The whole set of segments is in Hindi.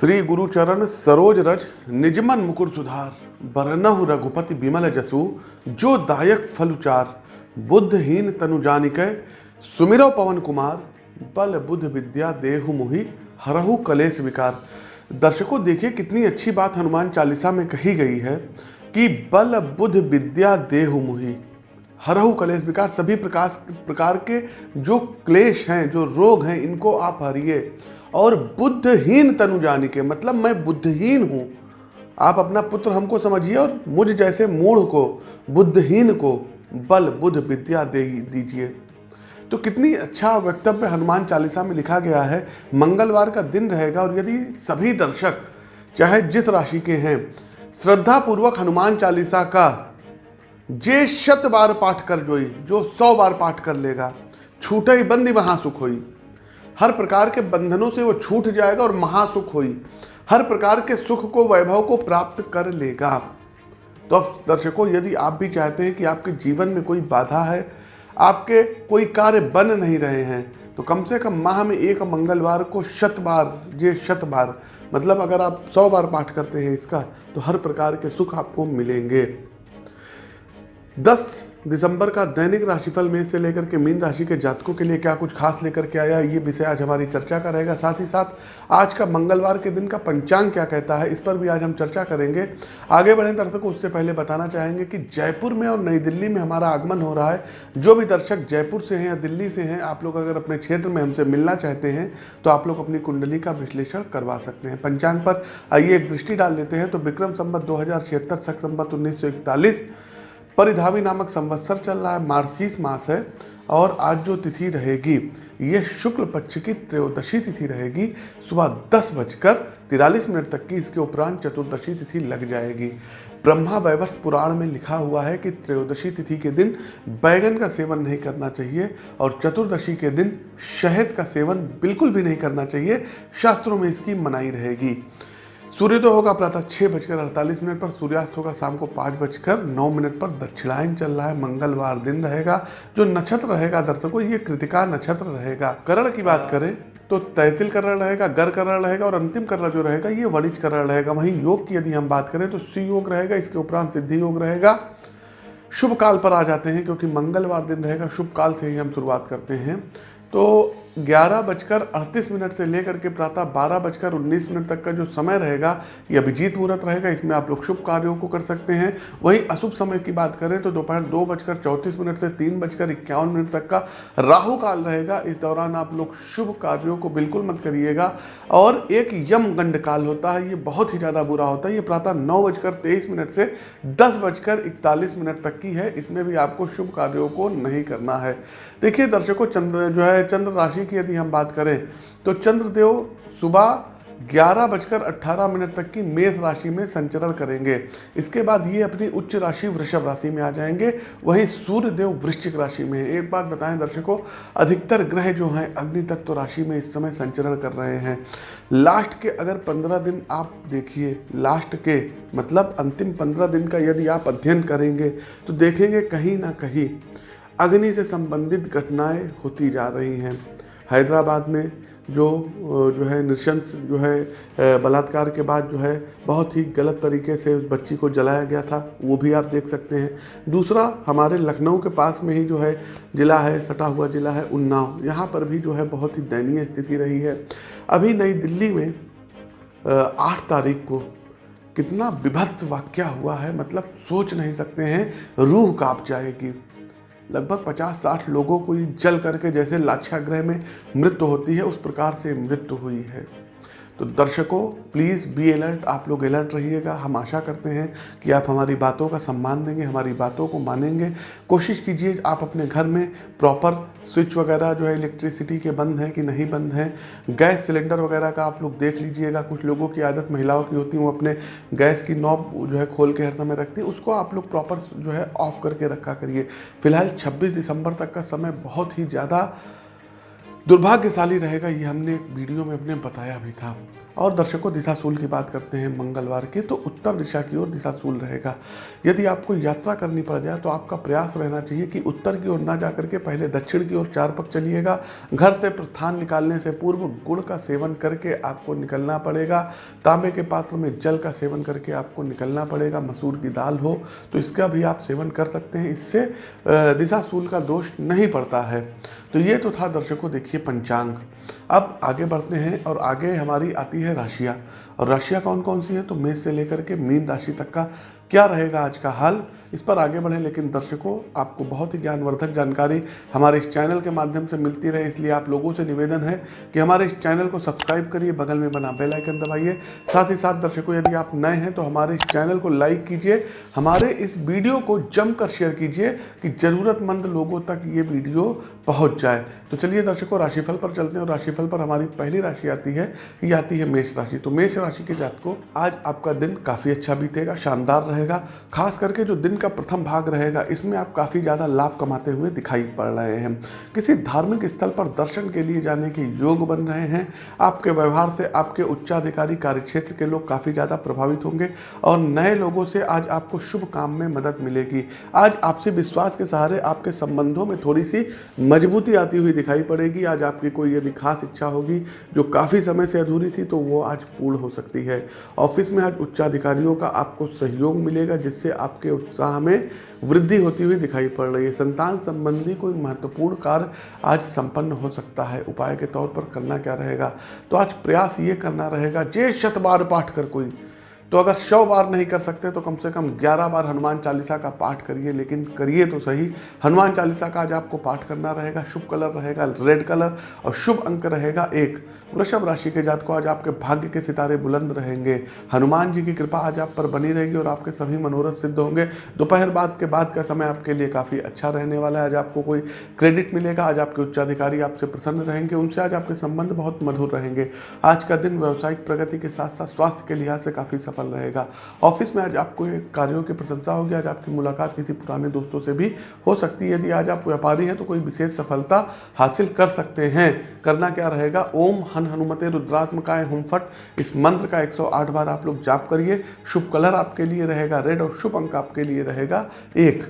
श्री गुरुचरण सरोज रज निजमन मुकुर सुधार, बरनहु रघुपति बिमल जसु, जो दायक फलुचार, बुद्धहीन तनु जानिकै, सुमिरो पवन कुमार, बल बुद्ध विद्या देहु मुहि, हरहु कलेश विकार। दर्शकों, देखिए कितनी अच्छी बात हनुमान चालीसा में कही गई है कि बल बुद्ध विद्या देहु मुहि, हरहु कलेश विकार, सभी प्रकाश प्रकार के जो क्लेश हैं, जो रोग हैं, इनको आप हरिए। और बुद्धहीन तनु जानी के मतलब मैं बुद्धहीन हूँ। आप अपना पुत्र हमको समझिए और मुझ जैसे मूढ़ को, बुद्धहीन को बल, बुद्ध विद्या दे दीजिए। तो कितनी अच्छा वक्तव्य हनुमान चालीसा में लिखा गया है, मंगलवार का दिन रहेगा और यदि सभी दर्शक, चाहे जिस राशि के हैं श्रद्धा पूर्वक हनुमान चालीसा का जे शत बार पाठ कर जोई, जो सौ बार पाठ कर लेगा, छूटे बंदी वहाँ सुख होई। हर प्रकार के बंधनों से वो छूट जाएगा और महासुख होई। हर प्रकार के सुख को, वैभव को प्राप्त कर लेगा। तो अब दर्शकों, यदि आप भी चाहते हैं कि आपके जीवन में कोई बाधा है, आपके कोई कार्य बन नहीं रहे हैं तो कम से कम माह में एक मंगलवार को शत बार ये शत बार मतलब अगर आप सौ बार पाठ करते हैं इसका तो हर प्रकार के सुख आपको मिलेंगे। 10 दिसंबर का दैनिक राशिफल में से लेकर के मीन राशि के जातकों के लिए क्या कुछ खास लेकर के आया ये विषय आज हमारी चर्चा का रहेगा। साथ ही साथ आज का मंगलवार के दिन का पंचांग क्या कहता है, इस पर भी आज हम चर्चा करेंगे। आगे बढ़े दर्शकों, उससे पहले बताना चाहेंगे कि जयपुर में और नई दिल्ली में हमारा आगमन हो रहा है। जो भी दर्शक जयपुर से हैं या दिल्ली से हैं, आप लोग अगर अपने क्षेत्र में हमसे मिलना चाहते हैं तो आप लोग अपनी कुंडली का विश्लेषण करवा सकते हैं। पंचांग पर आइए एक दृष्टि डाल लेते हैं। तो विक्रम संबत दो हज़ार छिहत्तर, सख संबत उन्नीस परिधावी नामक संवत्सर चल रहा है, मार्सीस मास है, और आज जो तिथि रहेगी, ये शुक्ल पक्ष की त्रयोदशी तिथि रहेगी, सुबह दस बजकर तिरालीस मिनट तक की इसके उपरांत चतुर्दशी तिथि लग जाएगी। ब्रह्मा वैवर्ष पुराण में लिखा हुआ है कि त्रयोदशी तिथि के दिन बैगन का सेवन नहीं करना चाहिए, और चतुर्दशी के दिन शहद का सेवन बिल्कुल भी नहीं करना चाहिए, शास्त्रों में इसकी मनाई रहेगी। सूर्योदय होगा प्रातः छः बजकर अड़तालीस मिनट पर, सूर्यास्त होगा शाम को पाँच बजकर नौ मिनट पर। दक्षिणायन चल रहा है, मंगलवार दिन रहेगा। जो नक्षत्र रहेगा दर्शकों, ये कृतिका नक्षत्र रहेगा। करण की बात करें तो तैतिल करण रहेगा, गर करण रहेगा और अंतिम करण जो रहेगा, ये वणिज करण रहेगा। वहीं योग की यदि हम बात करें तो सी योग रहेगा, इसके उपरांत सिद्धि योग रहेगा। शुभ काल पर आ जाते हैं क्योंकि मंगलवार दिन रहेगा, शुभ काल से ही हम शुरुआत करते हैं। तो ग्यारह बजकर अड़तीस मिनट से लेकर के प्रातः बारह बजकर उन्नीस मिनट तक का जो समय रहेगा, ये अभिजीत मुहूर्त रहेगा। इसमें आप लोग शुभ कार्यों को कर सकते हैं। वहीं अशुभ समय की बात करें तो दोपहर दो बजकर चौंतीस मिनट से तीन बजकर इक्यावन मिनट तक का राहु काल रहेगा। इस दौरान आप लोग शुभ कार्यों को बिल्कुल मत करिएगा। और एक यम गंड काल होता है, ये बहुत ही ज़्यादा बुरा होता है। ये प्रातः नौ बजकर तेईस मिनट से दस बजकर इकतालीस मिनट तक की है। इसमें भी आपको शुभ कार्यों को नहीं करना है। देखिए दर्शकों, चंद्र जो है, चंद्र राशि की यदि हम बात करें तो चंद्रदेव सुबह ग्यारह बजकर अट्ठारह मिनट तक की मेष राशि में संचरण करेंगे। इसके बाद ये अपनी उच्च राशि वृषभ राशि में आ जाएँगे। वहीं सूर्य देव वृश्चिक राशि में एक बात बताएँ दर्शकों, अधिकतर ग्रह जो हैं अग्नि तत्व राशि में इस समय संचरण कर रहे हैं। लास्ट के अगर पंद्रह दिन आप देखिए, लास्ट के मतलब अंतिम पंद्रह दिन का यदि आप अध्ययन करेंगे तो देखेंगे कहीं ना कहीं अग्नि से संबंधित घटनाएँ होती जा रही हैं। हैदराबाद में जो जो है नृशंस, जो है बलात्कार के बाद जो है बहुत ही गलत तरीके से उस बच्ची को जलाया गया था, वो भी आप देख सकते हैं। दूसरा, हमारे लखनऊ के पास में ही जो है ज़िला है, सटा हुआ ज़िला है, उन्नाव। यहाँ पर भी जो है बहुत ही दयनीय स्थिति रही है। अभी नई दिल्ली में आठ तारीख को कितना विभत्स वाक्य हुआ है मतलब सोच नहीं सकते हैं, रूह काँप जाएगी। लगभग 50-60 लोगों को जल करके जैसे लाक्षाग्रह में मृत्यु होती है, उस प्रकार से मृत्यु हुई है। तो दर्शकों प्लीज़ बी अलर्ट आप लोग अलर्ट रहिएगा। हम आशा करते हैं कि आप हमारी बातों का सम्मान देंगे, हमारी बातों को मानेंगे। कोशिश कीजिए आप अपने घर में प्रॉपर स्विच वगैरह जो है इलेक्ट्रिसिटी के बंद हैं कि नहीं बंद हैं। गैस सिलेंडर वगैरह का आप लोग देख लीजिएगा। कुछ लोगों की आदत महिलाओं की होती है, वो अपने गैस की नॉब जो है खोल के हर समय रखती है। उसको आप लोग प्रॉपर जो है ऑफ़ करके रखा करिए। फ़िलहाल छब्बीस दिसंबर तक का समय बहुत ही ज़्यादा दुर्भाग्यशाली रहेगा ये हमने वीडियो में अपने बताया भी था। और दर्शकों दिशाशूल की बात करते हैं मंगलवार की तो उत्तर दिशा की ओर दिशाशूल रहेगा। यदि आपको यात्रा करनी पड़ जाए तो आपका प्रयास रहना चाहिए कि उत्तर की ओर ना जा करके पहले दक्षिण की ओर चार पक चलिएगा। घर से प्रस्थान निकालने से पूर्व गुड़ का सेवन करके आपको निकलना पड़ेगा। तांबे के पात्र में जल का सेवन करके आपको निकलना पड़ेगा, मसूर की दाल हो तो इसका भी आप सेवन कर सकते हैं। इससे दिशाशूल का दोष नहीं पड़ता है। तो ये तो था दर्शकों, देखिए पंचांग। अब आगे बढ़ते हैं और आगे हमारी आती है राशियाँ। और राशियाँ कौन कौन सी हैं? तो मेष से लेकर के मीन राशि तक का क्या रहेगा आज का हाल? इस पर आगे बढ़ें, लेकिन दर्शकों, आपको बहुत ही ज्ञानवर्धक जानकारी हमारे इस चैनल के माध्यम से मिलती रहे, इसलिए आप लोगों से निवेदन है कि हमारे इस चैनल को सब्सक्राइब करिए, बगल में बना बेल आइकन दबाइए। साथ ही साथ, दर्शकों, यदि आप नए हैं तो हमारे इस चैनल को लाइक कीजिए, हमारे इस वीडियो को जमकर शेयर कीजिए कि ज़रूरतमंद लोगों तक ये वीडियो पहुँच जाए। तो चलिए दर्शकों, राशिफल पर चलते हैं, और राशिफल पर हमारी पहली राशि आती है, ये आती है मेष राशि। तो मेष राशि के जात को आज आपका दिन काफ़ी अच्छा बीतेगा, शानदार रहेगा, खास करके जो दिन का प्रथम भाग रहेगा। इसमें आप काफ़ी ज़्यादा लाभ कमाते हुए दिखाई पड़ रहे हैं। किसी धार्मिक स्थल पर दर्शन के लिए जाने के योग बन रहे हैं। आपके व्यवहार से आपके उच्चाधिकारी कार्य क्षेत्र के लोग काफ़ी ज़्यादा प्रभावित होंगे और नए लोगों से आज आपको शुभ काम में मदद मिलेगी। आज आपसे विश्वास के सहारे आपके संबंधों में थोड़ी सी मजबूती आती हुई दिखाई पड़ेगी। आज आपकी कोई यदि खास इच्छा होगी जो काफ़ी समय से अधूरी थी तो वो आज पूर्ण हो सकती है। ऑफ़िस में आज उच्चाधिकारियों का आपको सहयोग मिलेगा, जिससे आपके उत्साह में वृद्धि होती हुई दिखाई पड़ रही है। संतान संबंधी कोई महत्वपूर्ण कार्य आज संपन्न हो सकता है। उपाय के तौर पर करना क्या रहेगा? तो आज प्रयास ये करना रहेगा, जे शतबार पाठ कर कोई तो अगर सौ बार नहीं कर सकते तो कम से कम ग्यारह बार हनुमान चालीसा का पाठ करिए, लेकिन करिए तो सही। हनुमान चालीसा का आज आपको पाठ करना रहेगा, शुभ कलर रहेगा, रेड कलर और शुभ अंक रहेगा एक। वृषभ राशि के जात को आज आपके भाग्य के सितारे बुलंद रहेंगे। हनुमान जी की कृपा आज आप पर बनी रहेगी और आपके सभी मनोरथ सिद्ध होंगे। दोपहर बाद के बाद का समय आपके लिए काफ़ी अच्छा रहने वाला है। आज आपको कोई क्रेडिट मिलेगा, आज आपके उच्चाधिकारी आपसे प्रसन्न रहेंगे, उनसे आज आपके संबंध बहुत मधुर रहेंगे। आज का दिन व्यावसायिक प्रगति के साथ साथ स्वास्थ्य के लिहाज से काफ़ी सफल सफल रहेगा। ऑफ़िस में आज आपको कार्यों की प्रशंसा होगी, आज आपकी मुलाकात किसी पुराने दोस्तों से भी हो सकती है। यदि आज आप व्यापारी हैं तो कोई विशेष सफलता हासिल कर सकते हैं। करना क्या रहेगा? ओम हन हनुमते रुद्रात्मकाय हुम फट। इस मंत्र का 108 बार आप लोग जाप करिए। शुभ कलर आपके लिए रहेगा, रेड और शुभ अंक आपके लिए रहेगा। एक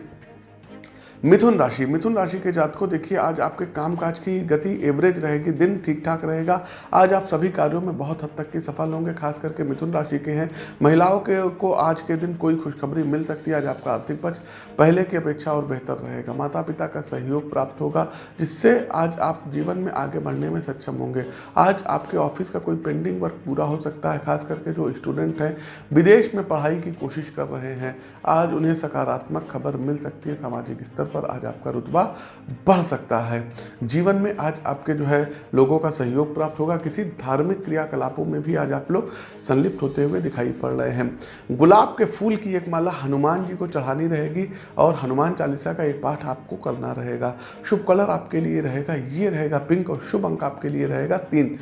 मिथुन राशि। मिथुन राशि के जात को देखिए, आज आपके कामकाज की गति एवरेज रहेगी, दिन ठीक ठाक रहेगा। आज आप सभी कार्यों में बहुत हद तक की सफल होंगे, खास करके मिथुन राशि के हैं। महिलाओं के, को आज के दिन कोई खुशखबरी मिल सकती है, आज आपका आर्थिक पक्ष पहले की अपेक्षा और बेहतर रहेगा। माता पिता का सहयोग प्राप्त होगा, जिससे आज आप जीवन में आगे बढ़ने में सक्षम होंगे। आज आपके ऑफ़िस का कोई पेंडिंग वर्क पूरा हो सकता है, खास करके जो स्टूडेंट हैं, विदेश में पढ़ाई की कोशिश कर रहे हैं। आज उन्हें सकारात्मक खबर मिल सकती है, सामाजिक स्तर पर आज आपका रुतबा बढ़ सकता है। जीवन में आज आपके जो है लोगों का सहयोग प्राप्त होगा। किसी धार्मिक क्रियाकलापों में भी आज आप लोग संलिप्त होते हुए दिखाई पड़ रहे हैं। गुलाब के फूल की एक माला हनुमान जी को चढ़ानी रहेगी और हनुमान चालीसा का एक पाठ आपको करना रहेगा। शुभ कलर आपके लिए रहेगा, ये रहेगा पिंक और शुभ अंक आपके लिए रहेगा तीन।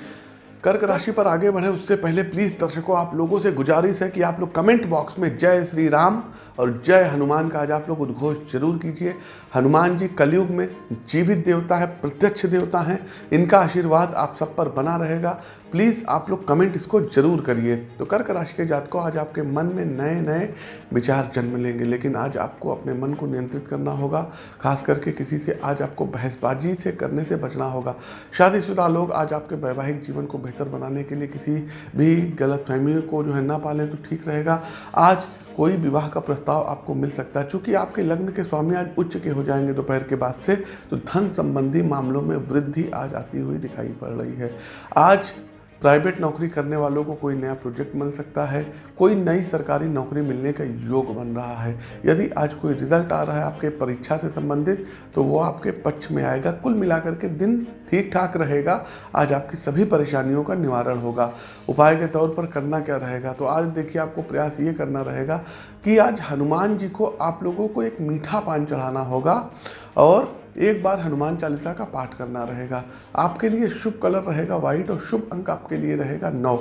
कर्क राशि पर आगे बढ़े। उससे पहले प्लीज़ दर्शकों, आप लोगों से गुजारिश है कि आप लोग कमेंट बॉक्स में जय श्री राम और जय हनुमान का आज आप लोग उद्घोष ज़रूर कीजिए। हनुमान जी कलयुग में जीवित देवता है, प्रत्यक्ष देवता हैं। इनका आशीर्वाद आप सब पर बना रहेगा। प्लीज़ आप लोग कमेंट इसको ज़रूर करिए। तो कर्क राशि के जात को आज आपके मन में नए नए विचार जन्म लेंगे, लेकिन आज आपको अपने मन को नियंत्रित करना होगा। खास करके किसी से आज आपको बहसबाजी से करने से बचना होगा। शादीशुदा लोग आज आपके वैवाहिक जीवन को बेहतर बनाने के लिए किसी भी गलत फहमी को जो है ना पालें तो ठीक रहेगा। आज कोई विवाह का प्रस्ताव आपको मिल सकता है। चूँकि आपके लग्न के स्वामी आज उच्च के हो जाएँगे दोपहर के बाद से तो धन संबंधी मामलों में वृद्धि आज आती हुई दिखाई पड़ रही है। आज प्राइवेट नौकरी करने वालों को कोई नया प्रोजेक्ट मिल सकता है, कोई नई सरकारी नौकरी मिलने का योग बन रहा है। यदि आज कोई रिज़ल्ट आ रहा है आपके परीक्षा से संबंधित तो वो आपके पक्ष में आएगा, कुल मिलाकर के दिन ठीक ठाक रहेगा, आज आपकी सभी परेशानियों का निवारण होगा। उपाय के तौर पर करना क्या रहेगा? तो आज देखिए आपको प्रयास ये करना रहेगा कि आज हनुमान जी को आप लोगों को एक मीठा पान चढ़ाना होगा और एक बार हनुमान चालीसा का पाठ करना रहेगा। आपके लिए शुभ कलर रहेगा व्हाइट और शुभ अंक आपके लिए रहेगा नौ।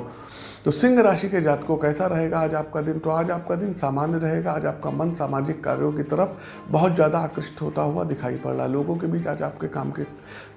तो सिंह राशि के जातकों कैसा रहेगा? आज आपका दिन तो आज आपका दिन सामान्य रहेगा। आज आपका मन सामाजिक कार्यों की तरफ़ बहुत ज़्यादा आकृष्ट होता हुआ दिखाई पड़ रहा है। लोगों के बीच आज आपके काम के,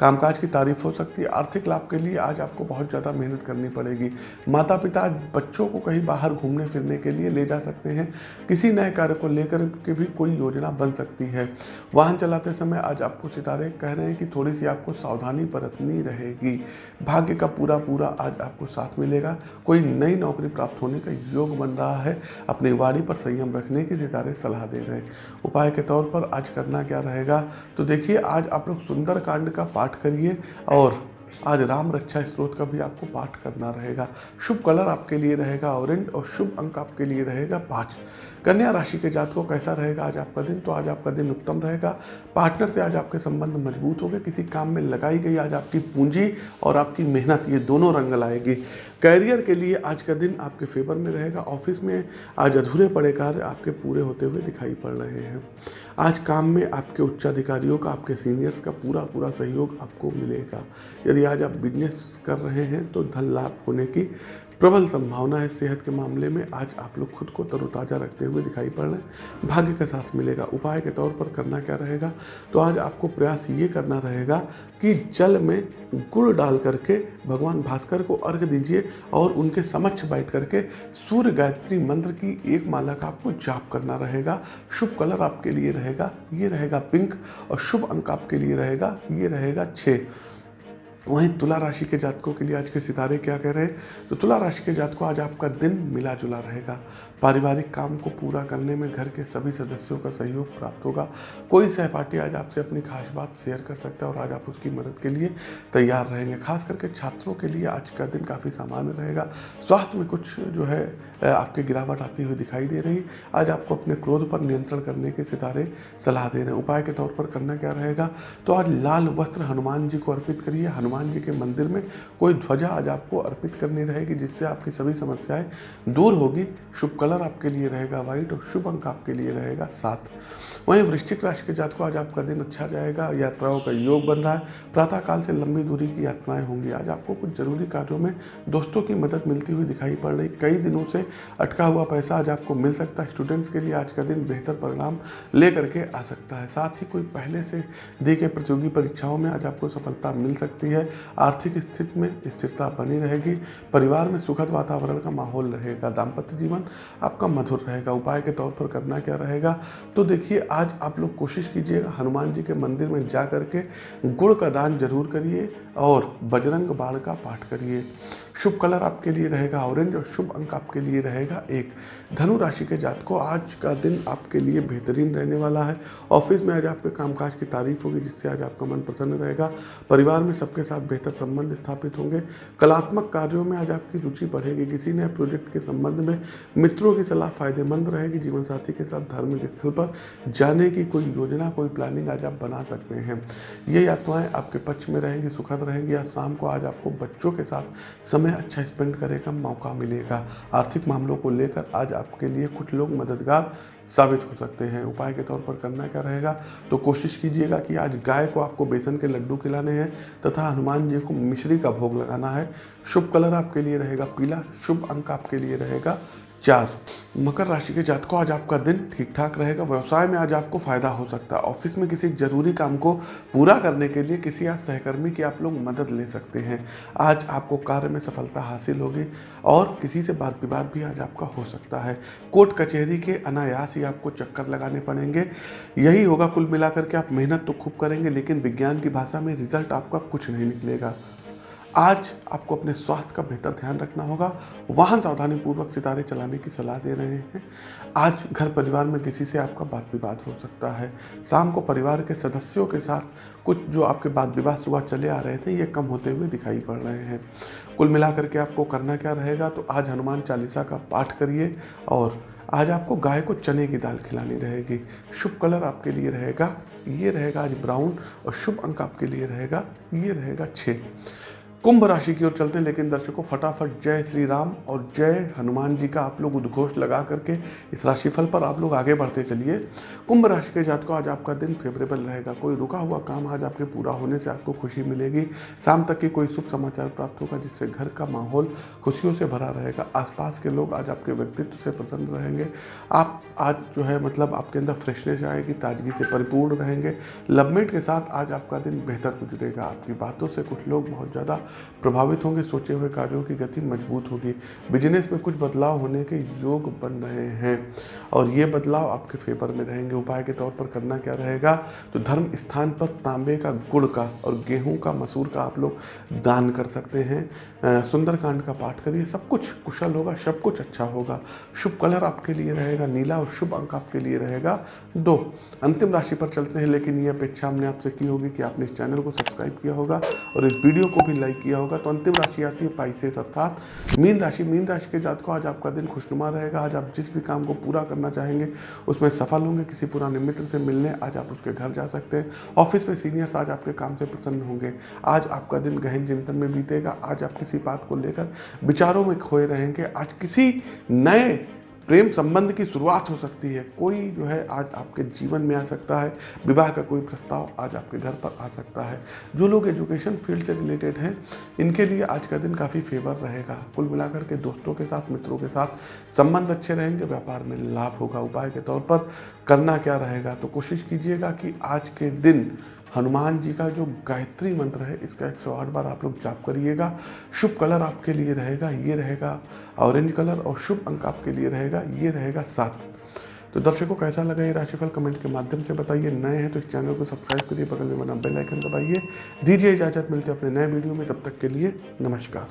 कामकाज की तारीफ़ हो सकती है। आर्थिक लाभ के लिए आज आपको बहुत ज़्यादा मेहनत करनी पड़ेगी। माता पिता आज बच्चों को कहीं बाहर घूमने फिरने के लिए ले जा सकते हैं। किसी नए कार्य को लेकर के भी कोई योजना बन सकती है। वाहन चलाते समय आज आपको सितारे कह रहे हैं कि थोड़ी सी आपको सावधानी बरतनी रहेगी। भाग्य का पूरा पूरा आज आपको साथ मिलेगा। कोई नई नौकरी प्राप्त होने का योग बन रहा है। अपनी वाणी पर संयम रखने की सितारे सलाह दे रहे हैं। उपाय के तौर पर आज करना क्या रहेगा? तो देखिए, आज आप लोग सुंदर कांड का पाठ करिए और आज राम रक्षा स्त्रोत का भी आपको पाठ करना रहेगा। शुभ कलर आपके लिए रहेगा, ऑरेंज और शुभ अंक आपके लिए रहेगा, पाँच। कन्या राशि के जात को कैसा रहेगा? आज आपका दिन तो आज आपका दिन उत्तम रहेगा। पार्टनर से आज आपके संबंध मज़बूत होंगे, किसी काम में लगाई गई आज आपकी पूंजी और आपकी मेहनत, ये दोनों रंग लाएगी। कैरियर के लिए आज का दिन आपके फेवर में रहेगा, ऑफ़िस में आज अधूरे पड़े कार्य आपके पूरे होते हुए दिखाई पड़ रहे हैं। आज काम में आपके उच्चाधिकारियों का, आपके सीनियर्स का पूरा पूरा सहयोग आपको मिलेगा। यदि आज आप बिज़नेस कर रहे हैं तो धन लाभ होने की प्रबल संभावना है सेहत के मामले में। आज आप लोग खुद को तरोताज़ा रखते हुए दिखाई पड़ रहे हैं। भाग्य के साथ मिलेगा। उपाय के तौर पर करना क्या रहेगा? तो आज आपको प्रयास ये करना रहेगा कि जल में गुड़ डाल करके भगवान भास्कर को अर्घ दीजिए और उनके समक्ष बैठ करके सूर्य गायत्री मंत्र की एक माला का आपको जाप करना रहेगा। शुभ कलर आपके लिए रहेगा। ये रहेगा पिंक और शुभ अंक आपके लिए रहेगा। ये रहेगा छः वहीं तुला राशि के जातकों के लिए आज के सितारे क्या कह रहे हैं? तो तुला राशि के जातकों, आज आपका दिन मिला जुला रहेगा। पारिवारिक काम को पूरा करने में घर के सभी सदस्यों का सहयोग प्राप्त होगा। कोई सहपाठी आज आपसे अपनी खास बात शेयर कर सकता है और आज आप उसकी मदद के लिए तैयार रहेंगे। खास करके छात्रों के लिए आज का दिन काफ़ी सामान्य रहेगा। स्वास्थ्य में कुछ जो है आपके गिरावट आती हुई दिखाई दे रही। आज आपको अपने क्रोध पर नियंत्रण करने के सितारे सलाह दे रहे हैं उपाय के तौर पर करना क्या रहेगा? तो आज लाल वस्त्र हनुमान जी को अर्पित करिए। हनुमान जी के मंदिर में कोई ध्वजा आज आपको अर्पित करनी रहेगी, जिससे आपकी सभी समस्याएँ दूर होगी। शुभ कलर आपके लिए रहेगा वाइट और शुभ अंक आपके लिए रहेगा सात। वहीं वृश्चिक राशि के जात को आज आपका दिन अच्छा जाएगा, यात्राओं का योग बन रहा है। प्रातःकाल से लंबी दूरी की यात्राएँ होंगी। आज आपको कुछ ज़रूरी कार्यों में दोस्तों की मदद मिलती हुई दिखाई पड़ रही। कई दिनों से अटका हुआ पैसा आज आपको मिल सकता है। स्टूडेंट्स के लिए आज का दिन बेहतर परिणाम ले करके आ सकता है। साथ ही कोई पहले से दी गई प्रतियोगी परीक्षाओं में आज आपको सफलता मिल सकती है। आर्थिक स्थिति में स्थिरता बनी रहेगी। परिवार में सुखद वातावरण का माहौल रहेगा। दाम्पत्य जीवन आपका मधुर रहेगा। उपाय के तौर पर करना क्या रहेगा? तो देखिए, आज आप लोग कोशिश कीजिएगा हनुमान जी के मंदिर में जा करके गुड़ का दान ज़रूर करिए और बजरंग बाण का पाठ करिए। शुभ कलर आपके लिए रहेगा, ऑरेंज और शुभ अंक आपके लिए रहेगा एक। धनु राशि के जात को आज का दिन आपके लिए बेहतरीन रहने वाला है। ऑफ़िस में आज आपके कामकाज की तारीफ़ होगी, जिससे आज आपका मन प्रसन्न रहेगा। परिवार में सबके साथ बेहतर संबंध स्थापित होंगे। कलात्मक कार्यों में आज आपकी रुचि बढ़ेगी। किसी नए प्रोजेक्ट के संबंध में मित्रों की सलाह फ़ायदेमंद रहेगी। जीवन साथी के साथ धार्मिक स्थल पर जाने की कोई योजना, कोई प्लानिंग आज आप बना सकते हैं। ये यात्राएँ आपके पक्ष में रहेंगी, सुखद रहेंगी। या शाम को आज आपको बच्चों के साथ समय अच्छा स्पेंड करने का मौका मिलेगा। आर्थिक मामलों को लेकर आज आपके लिए कुछ लोग मददगार साबित हो सकते हैं। उपाय के तौर पर करना क्या रहेगा? तो कोशिश कीजिएगा कि आज गाय को आपको बेसन के लड्डू खिलाने हैं तथा हनुमान जी को मिश्री का भोग लगाना है। शुभ कलर आपके लिए रहेगा पीला, शुभ अंक आपके लिए रहेगा चार मकर राशि के जातकों आज आपका दिन ठीक ठाक रहेगा, व्यवसाय में आज आपको फ़ायदा हो सकता है। ऑफ़िस में किसी ज़रूरी काम को पूरा करने के लिए किसी आज सहकर्मी की आप लोग मदद ले सकते हैं। आज आपको कार्य में सफलता हासिल होगी और किसी से बात विवाद भी आज आपका हो सकता है। कोर्ट कचहरी के अनायास ही आपको चक्कर लगाने पड़ेंगे। यही होगा, कुल मिलाकर के आप मेहनत तो खूब करेंगे, लेकिन विज्ञान की भाषा में रिज़ल्ट आपका कुछ नहीं निकलेगा। आज आपको अपने स्वास्थ्य का बेहतर ध्यान रखना होगा। वाहन सावधानी पूर्वक सितारे चलाने की सलाह दे रहे हैं। आज घर परिवार में किसी से आपका बात विवाद हो सकता है। शाम को परिवार के सदस्यों के साथ कुछ जो आपके बात विवाद सुबह चले आ रहे थे, ये कम होते हुए दिखाई पड़ रहे हैं। कुल मिलाकर के आपको करना क्या रहेगा तो आज हनुमान चालीसा का पाठ करिए और आज आपको गाय को चने की दाल खिलानी रहेगी। शुभ कलर आपके लिए रहेगा, ये रहेगा आज ब्राउन और शुभ अंक आपके लिए रहेगा, ये रहेगा छः कुंभ राशि की ओर चलते हैं, लेकिन दर्शकों, फटाफट जय श्री राम और जय हनुमान जी का आप लोग उद्घोष लगा करके इस राशिफल पर आप लोग आगे बढ़ते चलिए। कुंभ राशि के जातकों, आज आपका दिन फेवरेबल रहेगा। कोई रुका हुआ काम आज आपके पूरा होने से आपको खुशी मिलेगी। शाम तक की कोई शुभ समाचार प्राप्त होगा, जिससे घर का माहौल खुशियों से भरा रहेगा। आसपास के लोग आज आपके व्यक्तित्व से प्रसन्न रहेंगे। आप आज जो है मतलब आपके अंदर फ्रेशनेस आएगी, ताजगी से परिपूर्ण रहेंगे। लवमेट के साथ आज आपका दिन बेहतर गुजरेगा। आपकी बातों से कुछ लोग बहुत ज़्यादा प्रभावित होंगे, सोचे हुए कार्यों की गति मज़बूत होगी। बिज़नेस में कुछ बदलाव होने के योग बन रहे हैं। और ये बदलाव आपके फेवर में रहेंगे। उपाय के तौर पर करना क्या रहेगा? तो धर्म स्थान पर तांबे का गुड़ का और गेहूँ का, मसूर का आप लोग दान कर सकते हैं। सुंदरकांड का पाठ करिए। सब कुछ कुशल होगा, सब कुछ अच्छा होगा। शुभ कलर आपके लिए रहेगा, नीला और शुभ अंक आपके लिए रहेगा। दो, अंतिम राशि पर चलते हैं, लेकिन ये अपेक्षा हमने आपसे की होगी कि आपने इस चैनल को सब्सक्राइब किया होगा और इस वीडियो को भी लाइक किया होगा। तो अंतिम राशि आती है पाइसेस, अर्थात मीन राशि। मीन राशि के जात को आज आपका दिन खुशनुमा रहेगा। आज आप जिस भी काम को पूरा करना चाहेंगे, उसमें सफल होंगे, किसी पुराने मित्र से मिलने, आज आप उसके घर जा सकते हैं। ऑफ़िस में सीनियर्स आज आपके काम से प्रसन्न होंगे। आज आपका दिन गहन चिंतन में बीतेगा, आज आप किसी बात को लेकर विचारों में खोए रहेंगे, आज किसी नए प्रेम संबंध की शुरुआत हो सकती है। कोई जो है आज आपके जीवन में आ सकता है। विवाह का कोई प्रस्ताव आज आपके घर पर आ सकता है। जो लोग एजुकेशन फ़ील्ड से रिलेटेड हैं, इनके लिए आज का दिन काफ़ी फेवर रहेगा। कुल मिलाकर के दोस्तों के साथ, मित्रों के साथ संबंध अच्छे रहेंगे, व्यापार में लाभ होगा। उपाय के तौर पर करना क्या रहेगा? तो कोशिश कीजिएगा कि आज के दिन हनुमान जी का जो गायत्री मंत्र है, इसका 108 बार आप लोग जाप करिएगा। शुभ कलर आपके लिए रहेगा, ये रहेगा ऑरेंज कलर और शुभ अंक आपके लिए रहेगा, ये रहेगा सात। तो दर्शकों, कैसा लगा ये राशिफल कमेंट के माध्यम से बताइए। नए हैं तो इस चैनल को सब्सक्राइब करिए, बगल में बना बेल आइकन दबाइए। दीजिए इजाज़त, मिलते हैं अपने नए वीडियो में। तब तक के लिए नमस्कार।